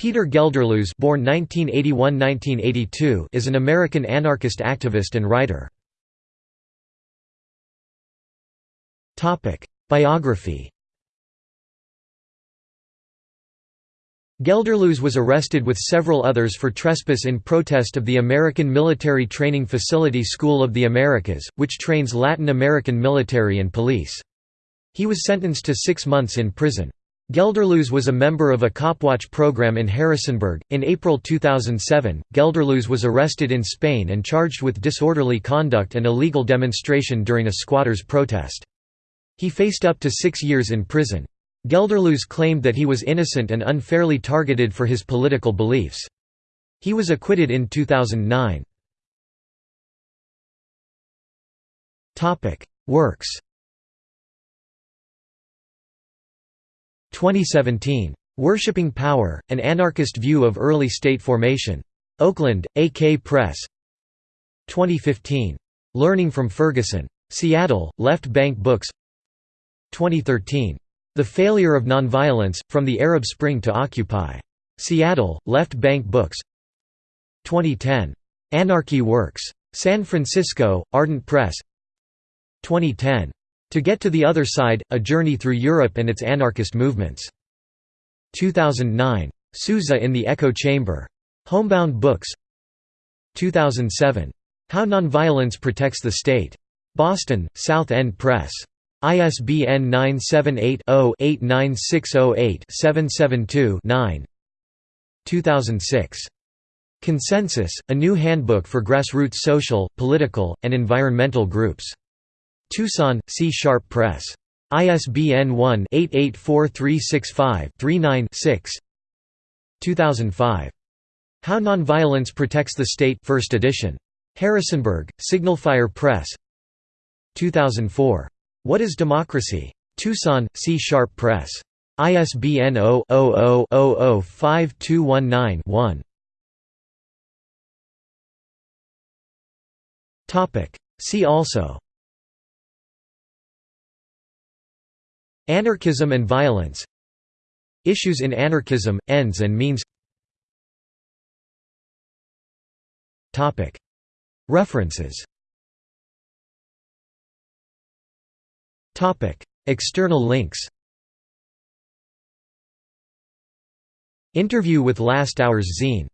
Peter Gelderloos born 1981–1982 is an American anarchist activist and writer. Biography Gelderloos was arrested with several others for trespass in protest of the American Military Training Facility School of the Americas, which trains Latin American military and police. He was sentenced to six months in prison. Gelderloos was a member of a Copwatch program in Harrisonburg. In April 2007, Gelderloos was arrested in Spain and charged with disorderly conduct and illegal demonstration during a squatters' protest. He faced up to six years in prison. Gelderloos claimed that he was innocent and unfairly targeted for his political beliefs. He was acquitted in 2009. Works 2017. Worshipping Power, An Anarchist View of Early State Formation. Oakland, AK Press 2015. Learning from Ferguson. Seattle, Left Bank Books 2013. The Failure of Nonviolence, From the Arab Spring to Occupy. Seattle, Left Bank Books 2010. Anarchy Works. San Francisco, Ardent Press 2010. To Get to the Other Side, A Journey Through Europe and Its Anarchist Movements. 2009. Sousa in the Echo Chamber. Homebound Books 2007. How Nonviolence Protects the State. Boston, South End Press. ISBN 978-0-89608-772-9 2006. Consensus, a new handbook for grassroots social, political, and environmental groups. Tucson, See Sharp Press. ISBN 1-884365-39-6 2005. How Nonviolence Protects the State 1st edition. Harrisonburg, Signalfire Press 2004. What is Democracy? Tucson, See Sharp Press. ISBN 0-00-005219-1 See also Anarchism and violence. Issues in anarchism, ends and means. References. External links. Interview with Last Hours Zine